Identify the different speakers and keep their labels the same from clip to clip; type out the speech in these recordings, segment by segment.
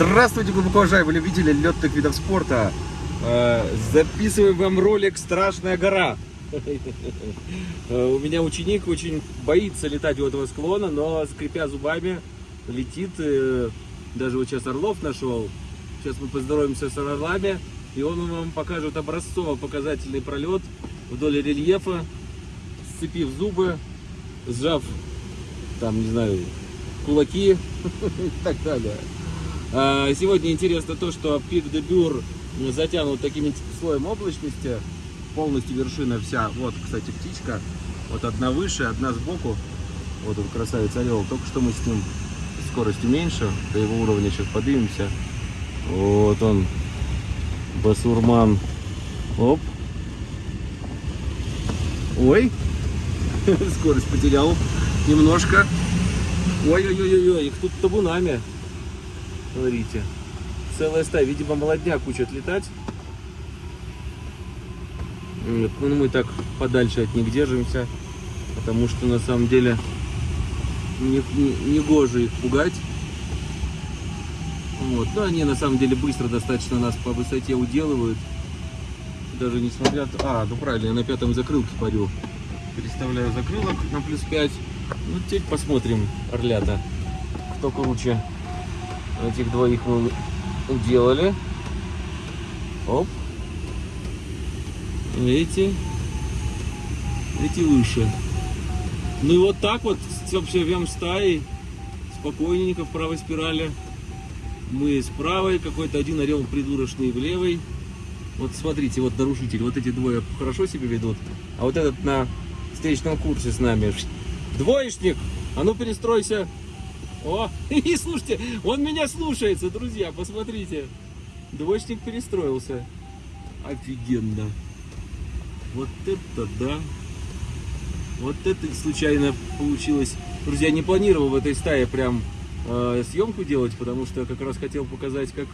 Speaker 1: Здравствуйте, глубоко уважаемые любители летных видов спорта. Э, Записываем вам ролик «Страшная гора». Э, У меня ученик очень боится летать у этого склона, но скрипя зубами летит. э, Даже вот сейчас Орлов нашел. Сейчас мы поздороваемся с Орлами, и он вам покажет образцово-показательный пролет вдоль рельефа, сцепив зубы, сжав, там, не знаю, кулаки и так далее. А, Сегодня интересно то, что пик де Бюр затянут таким слоем облачности, полностью вершина вся. Вот, кстати, птичка, вот одна выше, одна сбоку. Вот он красавец орел. Только что мы с ним скоростью меньше, до его уровня сейчас поднимемся. Вот он, басурман. Оп. Ой, скорость потерял немножко. Ой-ой-ой-ой, их тут табунами. Смотрите. Целая стая. Видимо, молодняк учат летать. Вот, Ну, мы так подальше от них держимся. Потому что на самом деле не, не, не гоже их пугать. Вот. Но они на самом деле быстро достаточно нас по высоте уделывают. Даже несмотря... А, ну правильно, я на пятом закрылке парю. Переставляю закрылок на плюс 5. Ну, теперь посмотрим, орлята, кто круче. Этих двоих мы уделали. Оп. Эти. Эти выше. Ну и вот так вот, вообще вем стаей, спокойненько в правой спирали. Мы с правой, какой-то один орел придурочный в левой. Вот смотрите, вот нарушитель, вот эти двое хорошо себя ведут, а вот этот на встречном курсе с нами. Двоечник, а ну перестройся. О, и слушайте, он меня слушается, друзья, посмотрите. Двоечник перестроился. Офигенно. Вот это да. Вот это случайно получилось. Друзья, не планировал в этой стае прям э, съемку делать, потому что как раз хотел показать, как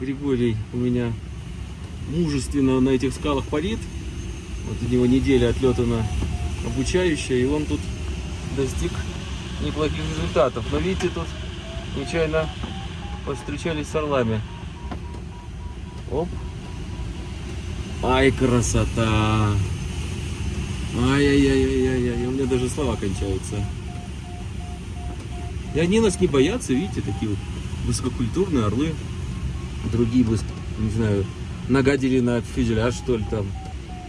Speaker 1: Григорий у меня мужественно на этих скалах парит. Вот у него неделя отлетана обучающая, и он тут достиг неплохих результатов. Но видите, тут нечаянно повстречались с орлами. Оп. Ай, красота! Ай-яй-яй-яй-яй, у меня даже слова кончаются. И они нас не боятся, видите, такие вот высококультурные орлы. Другие бы, не знаю, нагадили на фюзеляж, что ли, там,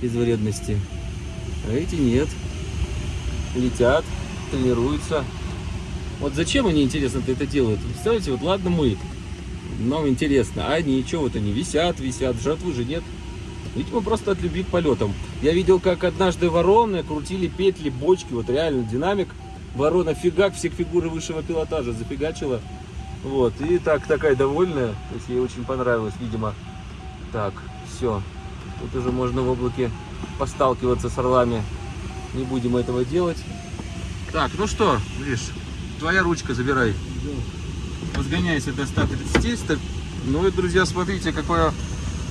Speaker 1: из вредности. А эти нет. Летят, тренируются. Вот зачем они, интересно-то, это делают? Представляете, вот ладно мы, нам интересно, а они что вот они висят, висят, жратвы же нет. Видимо, просто от любви к полетам. Я видел, как однажды вороны крутили петли, бочки, вот реально динамик. Ворона фигак, всех фигуры высшего пилотажа зафигачила. Вот, и так такая довольная, то есть ей очень понравилось, видимо. Так, все. Тут уже можно в облаке посталкиваться с орлами. Не будем этого делать. Так, ну что, видишь, твоя ручка забирай. Возгоняйся до 130. ста- Ну и, друзья, смотрите, какое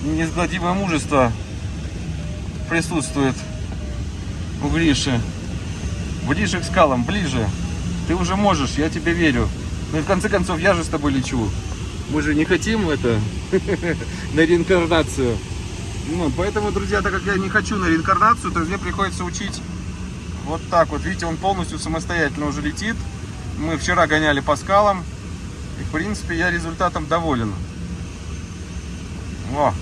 Speaker 1: неизгладимое мужество присутствует у Гриши. Ближе к скалам, ближе. Ты уже можешь, я тебе верю. Ну и в конце концов, я же с тобой лечу. Мы же не хотим это на реинкарнацию. Ну, поэтому, друзья, так как я не хочу на реинкарнацию, то мне приходится учить вот так вот. Видите, он полностью самостоятельно уже летит. Мы вчера гоняли по скалам. И, в принципе, я результатом доволен. О,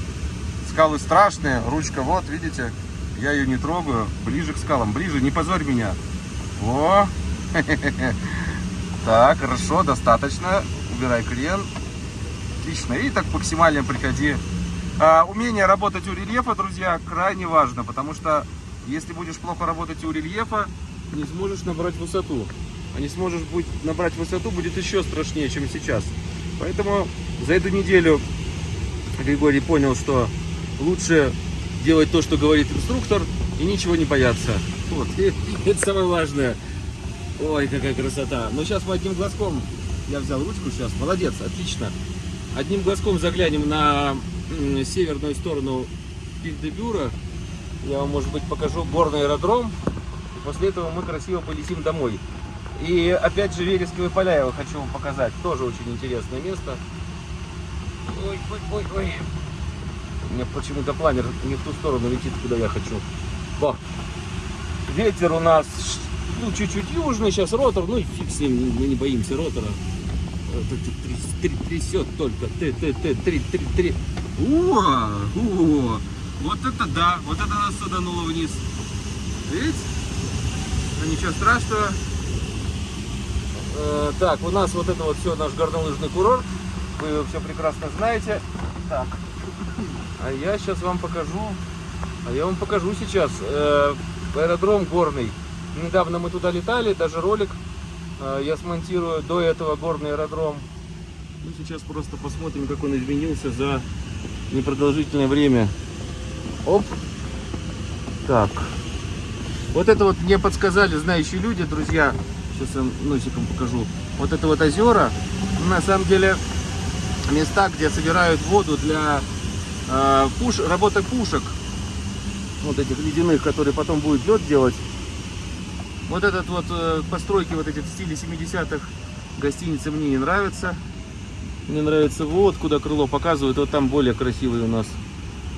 Speaker 1: скалы страшные. Ручка вот, видите. Я ее не трогаю. Ближе к скалам. Ближе, не позорь меня. О, так, хорошо, достаточно. Убирай крен. Отлично. И так максимально приходи. А, умение работать у рельефа, друзья, крайне важно, потому что если будешь плохо работать у рельефа, не сможешь набрать высоту. А не сможешь будет набрать высоту, будет еще страшнее, чем сейчас. Поэтому за эту неделю Григорий понял, что лучше делать то, что говорит инструктор, и ничего не бояться. Вот, и это самое важное. Ой, какая красота. Но сейчас мы одним глазком, я взял ручку сейчас, молодец, отлично. Одним глазком заглянем на северную сторону Пик-де-Бюра. Я вам, может быть, покажу горный аэродром. И после этого мы красиво полетим домой. И опять же вересковые поля я хочу вам показать. Тоже очень интересное место. Ой, ой, ой, ой. У меня почему-то планер не в ту сторону летит, куда я хочу. Во. Ветер у нас ну, чуть-чуть южный, сейчас ротор, ну и фиг с ним, мы не боимся ротора. Трясет только. Ты, ты, ты, три, три, три.
Speaker 2: О, о, вот это да, вот это нас садануло вниз. Видите? Но ничего страшного.
Speaker 1: Э, так, у нас вот это вот все наш горнолыжный курорт. Вы все прекрасно знаете. Так. А я сейчас вам покажу. А я вам покажу сейчас э, аэродром горный. Недавно мы туда летали, даже ролик э, я смонтирую до этого горный аэродром. Мы сейчас просто посмотрим, как он изменился за непродолжительное время. Оп. Так. Вот это вот мне подсказали знающие люди, друзья. Сейчас я носиком покажу. Вот это вот озера, на самом деле, места, где собирают воду для э, пуш, работы пушек. Вот этих ледяных, которые потом будет лед делать. Вот этот вот э, постройки вот эти в стиле 70-х гостиницы мне не нравятся. Мне нравится вот, куда крыло показывает. Вот там более красивое у нас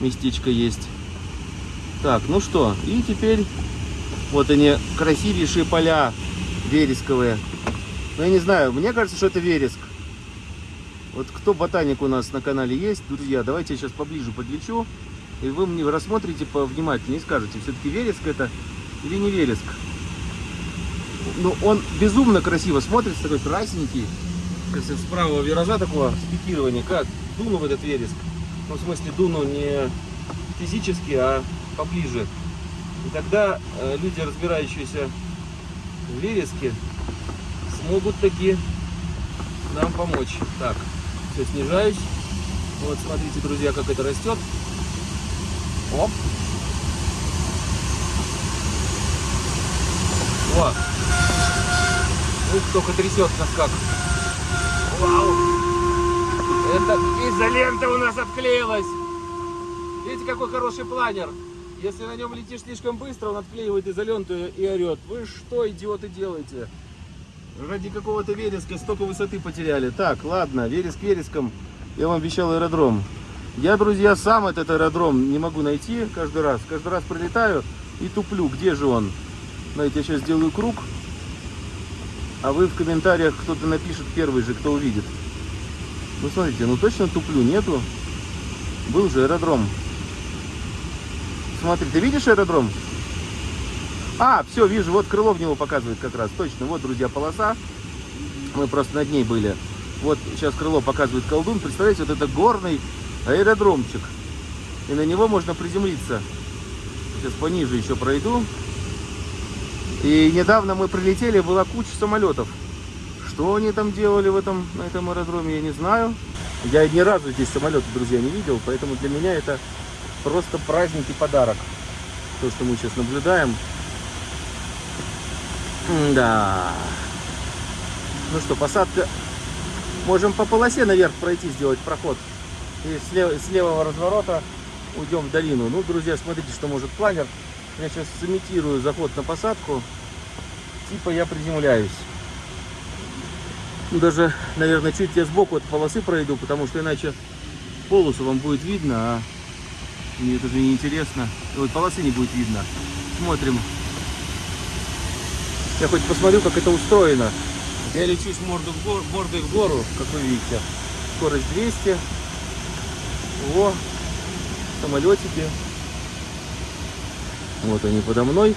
Speaker 1: местечко есть. Так, ну что, и теперь вот они, красивейшие поля вересковые. Ну, я не знаю, мне кажется, что это вереск. Вот кто ботаник у нас на канале есть, друзья, давайте я сейчас поближе подлечу. И вы мне рассмотрите повнимательнее и скажете, все-таки вереск это или не вереск. Ну, он безумно красиво смотрится, такой красненький. Если с правого виража такого спикирования, как дуну в этот вереск. Ну, в смысле, дуну не физически, а поближе. И тогда э, люди, разбирающиеся в смогут таки нам помочь. Так, все, снижаюсь. Вот, смотрите, друзья, как это растет. Оп. О! Ух, только трясет нас как. Вау! Это изолента у нас отклеилась. Видите, какой хороший планер. Если на нем летишь слишком быстро, он отклеивает изоленту и орет. Вы что, идиоты, делаете? Ради какого-то вереска столько высоты потеряли. Так, ладно, вереск вереском. Я вам обещал аэродром. Я, друзья, сам этот аэродром не могу найти каждый раз. Каждый раз прилетаю и туплю. Где же он? Знаете, я сейчас сделаю круг. А вы в комментариях кто-то напишет первый же, кто увидит. Ну, смотрите, ну точно туплю. Нету. Был же аэродром. Смотри, ты видишь аэродром? А, все, вижу, вот крыло в него показывает как раз. Точно, вот, друзья, полоса. Мы просто над ней были. Вот сейчас крыло показывает колдун. Представляете, вот это горный аэродромчик. И на него можно приземлиться. Сейчас пониже еще пройду. И недавно мы прилетели, была куча самолетов. Что они там делали в этом, на этом аэродроме, я не знаю. Я ни разу здесь самолеты, друзья, не видел, поэтому для меня это просто праздник и подарок. То, что мы сейчас наблюдаем. Да. Ну что, посадка. Можем по полосе наверх пройти, сделать проход. И с, лев... с левого разворота уйдем в долину. Ну, друзья, смотрите, что может планер. Я сейчас сымитирую заход на посадку. Типа я приземляюсь. Ну, даже, наверное, чуть я сбоку от полосы пройду, потому что иначе полосу вам будет видно, а мне это же не интересно. Вот полосы не будет видно. Смотрим. Я хоть посмотрю, как это устроено. Я лечусь морду в гору, мордой в гору, как вы видите. Скорость 200. О, самолетики. Вот они подо мной.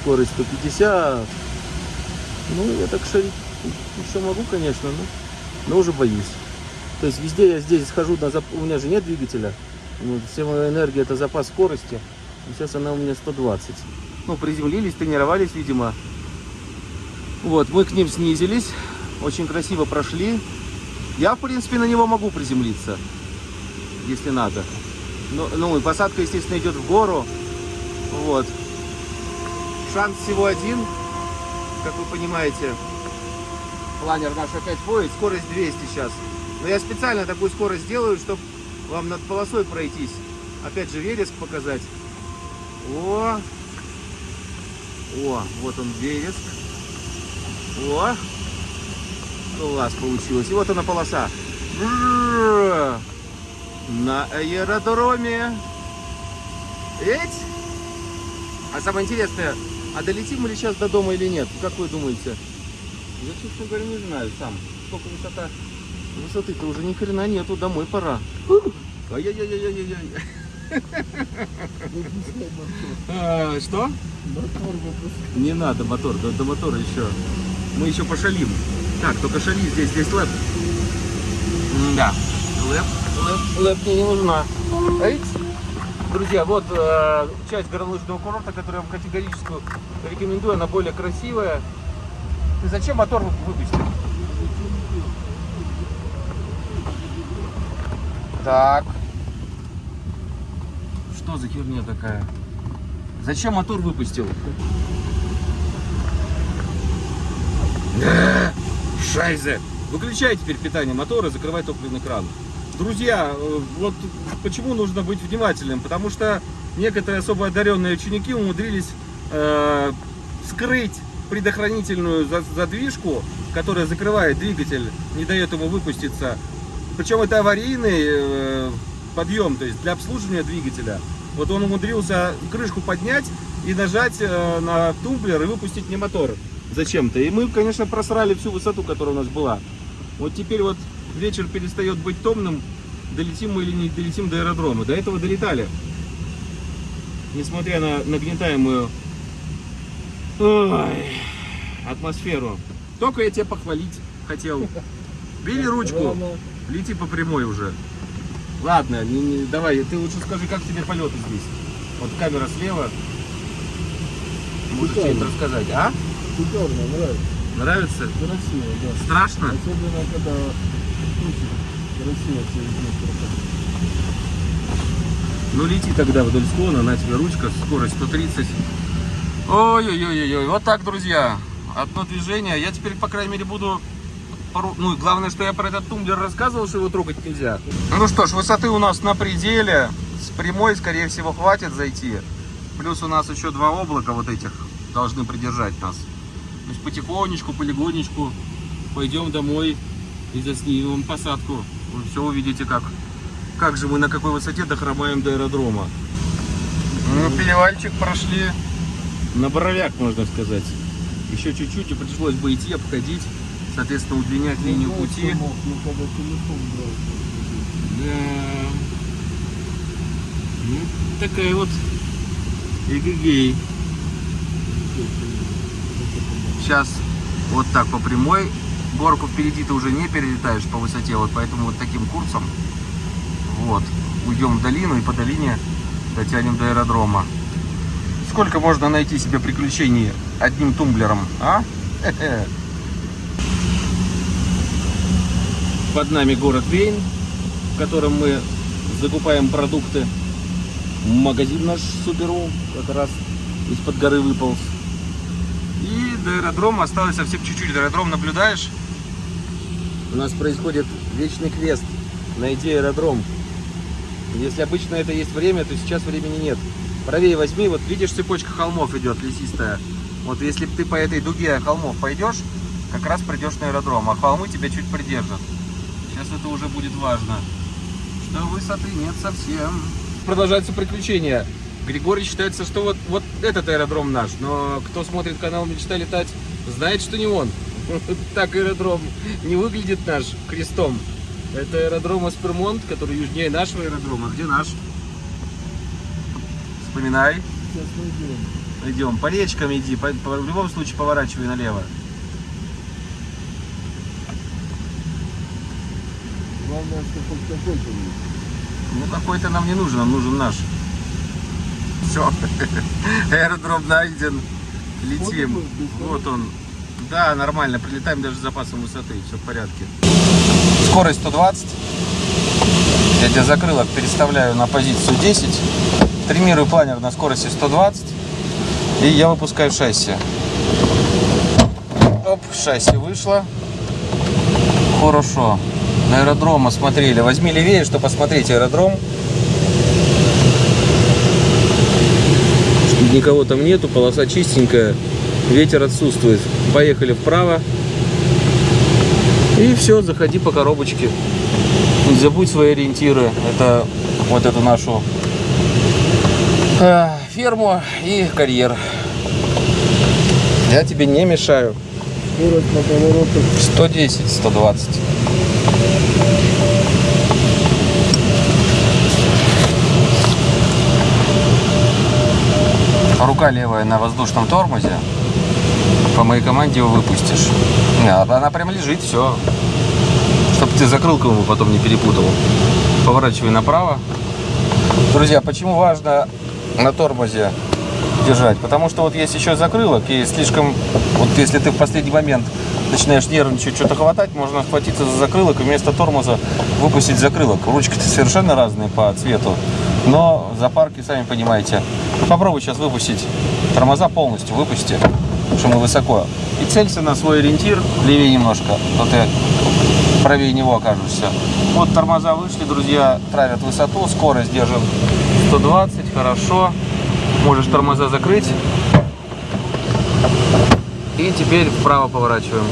Speaker 1: Скорость 150. Ну, я так шарить еще могу, конечно, но, но уже боюсь. То есть везде я здесь схожу, на зап... у меня же нет двигателя. Вся моя энергия это запас скорости. Сейчас она у меня 120. Ну, приземлились, тренировались, видимо. Вот, мы к ним снизились. Очень красиво прошли. Я, в принципе, на него могу приземлиться, если надо. Ну, ну и посадка, естественно, идет в гору. Вот. Шанс всего один, как вы понимаете. Планер наш опять ходит, скорость 200 сейчас. Но я специально такую скорость делаю, чтобы вам над полосой пройтись. Опять же, вереск показать. О! О, вот он вереск. О, класс получилось. И вот она полоса. На аэродроме. Эть? А самое интересное, а долетим мы ли сейчас до дома или нет? Как вы думаете? Я, честно говоря, не знаю сам. Сколько высота? Высоты-то уже ни хрена нету, домой пора. Ай-яй-яй-яй-яй-яй. А, Что? Не надо мотор, до, до мотора еще. Мы еще пошалим. Так, только шали здесь, здесь лэп. Да. Лэп, лэп, лэп мне не нужна. Эйкс. Друзья, вот э, часть горнолыжного курорта, которую я вам категорически рекомендую, она более красивая. Ты зачем мотор выпустил? Так. Что за херня такая? Зачем мотор выпустил? Шайзе! Выключай теперь питание мотора, закрывай топливный кран. Друзья, э, вот почему нужно быть внимательным? Потому что некоторые особо одаренные ученики умудрились э, скрыть предохранительную за- задвижку, которая закрывает двигатель, не дает ему выпуститься. Причем это аварийный э, подъем, то есть для обслуживания двигателя. Вот он умудрился крышку поднять и нажать э, на тумблер и выпустить мне мотор зачем-то. И мы, конечно, просрали всю высоту, которая у нас была. Вот теперь вот вечер перестает быть томным, долетим мы или не долетим до аэродрома. До этого долетали. Несмотря на нагнетаемую ой, атмосферу. Только я тебя похвалить хотел. Бери ручку, лети по прямой уже. Ладно, не- не- давай, ты лучше скажи, как тебе полеты здесь. Вот камера слева. Можешь что-нибудь рассказать, а?
Speaker 3: Шикарно, нравится.
Speaker 1: Нравится?
Speaker 3: Красиво, да.
Speaker 1: Страшно?
Speaker 3: Особенно, когда. Красиво все везде
Speaker 1: Ну лети тогда вдоль склона, на тебе ручка, скорость 130. Ой-ой-ой-ой, вот так, друзья. Одно движение. Я теперь, по крайней мере, буду... пору- Ну, и главное, что я про этот тумблер рассказывал, что его трогать нельзя. Ну что ж, высоты у нас на пределе. С прямой, скорее всего, хватит зайти. Плюс у нас еще два облака вот этих должны придержать нас. То есть потихонечку, полигонечку пойдем домой и заснимем посадку. Вы все увидите, как как же мы на какой высоте дохромаем до аэродрома. Ну, перевальчик прошли на боровяк, можно сказать. Еще чуть-чуть и пришлось бы идти, обходить, соответственно, удлинять линию пути.
Speaker 3: Ну, когда телефон брал.
Speaker 1: Да. Ну, такая вот эгегей. Сейчас вот так по прямой. Горку впереди ты уже не перелетаешь по высоте, вот поэтому вот таким курсом. Вот. Уйдем в долину и по долине дотянем до аэродрома. Сколько можно найти себе приключений одним тумблером, а? Хе-хе. Под нами город Вейн, в котором мы закупаем продукты. Магазин наш Суперу как раз из-под горы выполз. И до аэродрома осталось совсем чуть-чуть. Аэродром наблюдаешь? У нас происходит вечный квест. Найди аэродром. Если обычно это есть время, то сейчас времени нет. Правее возьми, вот видишь, цепочка холмов идет, лесистая. Вот если ты по этой дуге холмов пойдешь, как раз придешь на аэродром, а холмы тебя чуть придержат. Сейчас это уже будет важно. Что высоты нет совсем. Продолжаются приключения. Григорий считается, что вот, вот этот аэродром наш, но кто смотрит канал «Мечта летать», знает, что не он. Так аэродром не выглядит наш крестом. Это аэродром Аспермонт, который южнее нашего аэродрома. Где наш? Вспоминай.
Speaker 3: Сейчас найдем.
Speaker 1: Идем. По речкам иди. по- по- в любом случае поворачивай налево.
Speaker 3: Главное, что хоть какой-то есть.
Speaker 1: Ну какой-то нам не нужен, нам нужен наш. Все. Аэродром найден. Летим.
Speaker 3: Вот он.
Speaker 1: Да, нормально. Прилетаем даже с запасом высоты. Все в порядке. Скорость 120. Я тебя закрылок переставляю на позицию 10. Тримирую планер на скорости 120. И я выпускаю шасси. Оп, шасси вышло. Хорошо. На аэродром осмотрели. Возьми левее, чтобы посмотреть аэродром. Никого там нету, полоса чистенькая, ветер отсутствует. Поехали вправо. И все, заходи по коробочке. Не забудь свои ориентиры. Это вот эту нашу э, ферму и карьер. Я тебе не мешаю.
Speaker 3: Скорость на поворотах
Speaker 1: 110, 120. Рука левая на воздушном тормозе. По моей команде его выпустишь. Не, а она прям лежит, все. Чтобы ты закрылку ему потом не перепутал. Поворачивай направо. Друзья, почему важно на тормозе держать? Потому что вот есть еще закрылок, и слишком, вот если ты в последний момент начинаешь нервничать, что-то хватать, можно схватиться за закрылок и вместо тормоза выпустить закрылок. Ручки-то совершенно разные по цвету, но запарки, сами понимаете. Попробуй сейчас выпустить тормоза полностью, выпусти, потому что мы высоко. И целься на свой ориентир, левее немножко, то ты правее него окажешься. Вот тормоза вышли, друзья, травят высоту, скорость держим 120, хорошо. Можешь тормоза закрыть. И теперь вправо поворачиваем.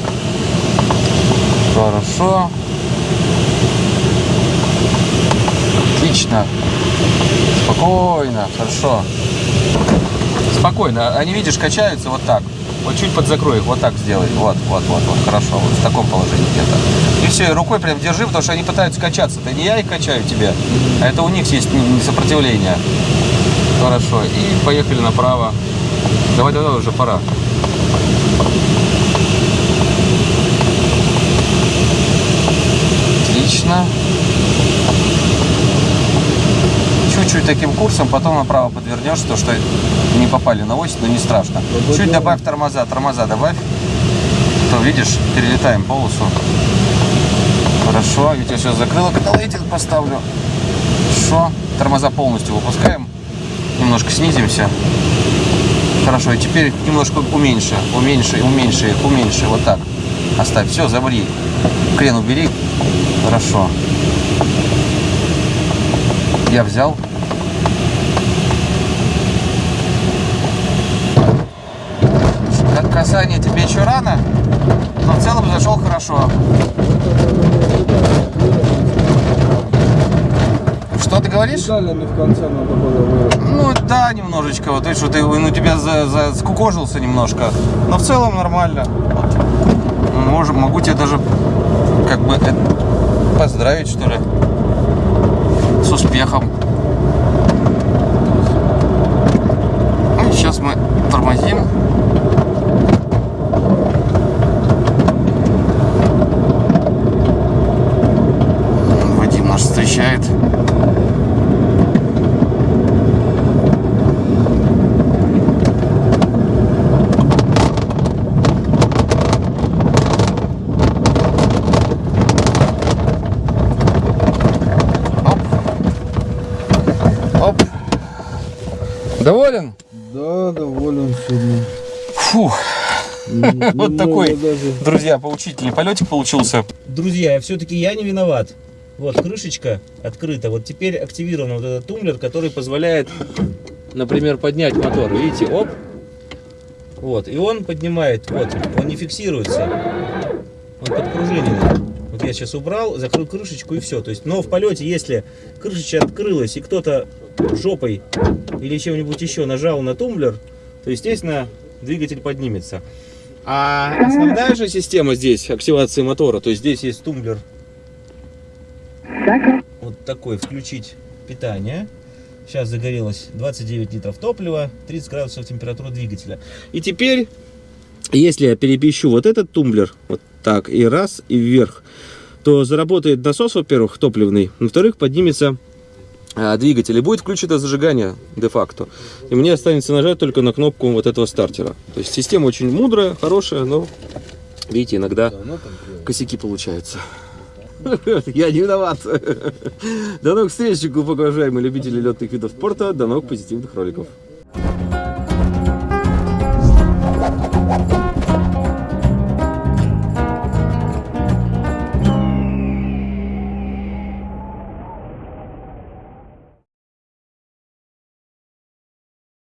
Speaker 1: Хорошо. Отлично. Спокойно, хорошо. Спокойно. Они, видишь, качаются вот так. Вот чуть подзакрой их, вот так сделай. Вот, вот, вот, вот, хорошо. Вот в таком положении где-то. И все, рукой прям держи, потому что они пытаются качаться. Это не я их качаю тебе, а это у них есть сопротивление. Хорошо. И поехали направо. Давай, давай, уже пора. Отлично. Чуть-чуть таким курсом, потом направо подвернешь, то что не попали на ось, но не страшно. Чуть добавь тормоза, тормоза добавь. То видишь, перелетаем полосу. Хорошо, ведь я сейчас закрыла, когда лейтинг поставлю. Хорошо. Тормоза полностью выпускаем. Немножко снизимся. Хорошо, и теперь немножко уменьши, уменьши, уменьши уменьши, вот так. Оставь, все, забри. Крен убери. Хорошо. Я взял. Касание тебе еще рано, но в целом зашел хорошо. Что ты говоришь?
Speaker 3: Деталями в конце надо было.
Speaker 1: Ну да, немножечко. Вот видишь, что ты ну, тебя за, за- скукожился немножко. Но в целом нормально. Вот. Можем, могу тебя даже как бы э, поздравить, что ли. С успехом. Ну, сейчас мы тормозим. Оп. Доволен?
Speaker 3: Да, доволен сегодня.
Speaker 1: Фу.
Speaker 3: Н-
Speaker 1: Вот такой,
Speaker 3: даже.
Speaker 1: друзья, поучительный полетик получился. Друзья, все-таки я не виноват. Вот крышечка открыта. Вот теперь активирован вот этот тумблер, который позволяет, например, поднять мотор. Видите, оп. Вот, и он поднимает, вот, он не фиксируется. Он подкружиненный. Вот я сейчас убрал, закрыл крышечку и все. То есть, но в полете, если крышечка открылась и кто-то жопой или чем-нибудь еще нажал на тумблер, то, естественно, двигатель поднимется. А основная же система здесь, активации мотора, то есть здесь есть тумблер. Вот такой, включить питание. Сейчас загорелось 29 литров топлива, 30 градусов температура двигателя. И теперь, если я перемещу вот этот тумблер, вот так, и раз, и вверх, то заработает насос, во-первых, топливный, во-вторых, поднимется а, двигатель и будет включено зажигание де-факто. И мне останется нажать только на кнопку вот этого стартера. То есть система очень мудрая, хорошая, но, видите, иногда косяки получаются. Я не виноват. До новых встреч, глубоко уважаемые любители летных видов спорта. До новых позитивных роликов.